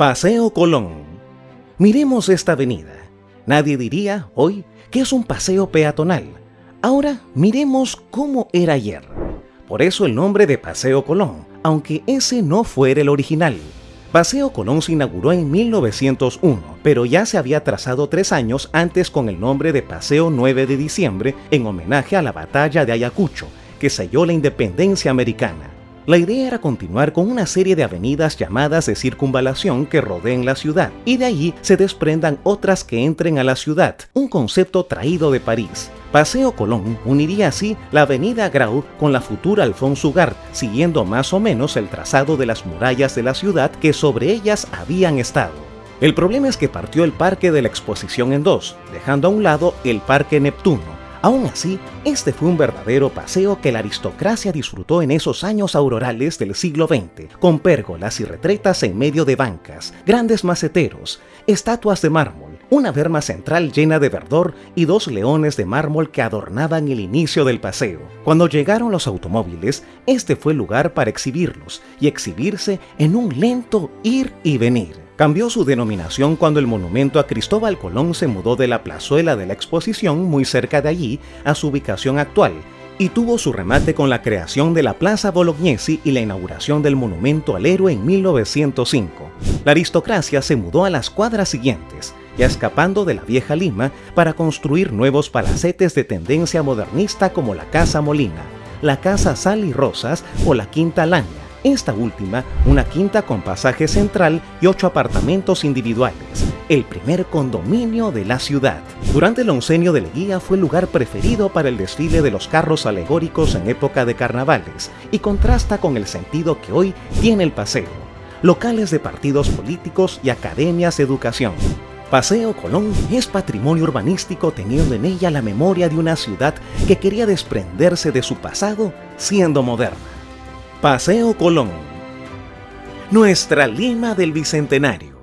Paseo Colón. Miremos esta avenida. Nadie diría hoy que es un paseo peatonal. Ahora miremos cómo era ayer. Por eso el nombre de Paseo Colón, aunque ese no fuera el original. Paseo Colón se inauguró en 1901, pero ya se había trazado tres años antes con el nombre de Paseo 9 de diciembre en homenaje a la batalla de Ayacucho, que selló la independencia americana. La idea era continuar con una serie de avenidas llamadas de circunvalación que rodeen la ciudad, y de allí se desprendan otras que entren a la ciudad, un concepto traído de París. Paseo Colón uniría así la avenida Grau con la futura Alfonso Ugart, siguiendo más o menos el trazado de las murallas de la ciudad que sobre ellas habían estado. El problema es que partió el parque de la exposición en dos, dejando a un lado el parque Neptuno, Aún así, este fue un verdadero paseo que la aristocracia disfrutó en esos años aurorales del siglo XX, con pérgolas y retretas en medio de bancas, grandes maceteros, estatuas de mármol, una verma central llena de verdor y dos leones de mármol que adornaban el inicio del paseo. Cuando llegaron los automóviles, este fue el lugar para exhibirlos y exhibirse en un lento ir y venir. Cambió su denominación cuando el monumento a Cristóbal Colón se mudó de la plazuela de la exposición muy cerca de allí a su ubicación actual y tuvo su remate con la creación de la Plaza Bolognesi y la inauguración del monumento al héroe en 1905. La aristocracia se mudó a las cuadras siguientes, ya escapando de la vieja Lima para construir nuevos palacetes de tendencia modernista como la Casa Molina, la Casa Sal y Rosas o la Quinta Laña, esta última, una quinta con pasaje central y ocho apartamentos individuales, el primer condominio de la ciudad. Durante el oncenio de Leguía fue el lugar preferido para el desfile de los carros alegóricos en época de carnavales y contrasta con el sentido que hoy tiene el paseo, locales de partidos políticos y academias de educación. Paseo Colón es patrimonio urbanístico teniendo en ella la memoria de una ciudad que quería desprenderse de su pasado siendo moderna. Paseo Colón. Nuestra Lima del Bicentenario.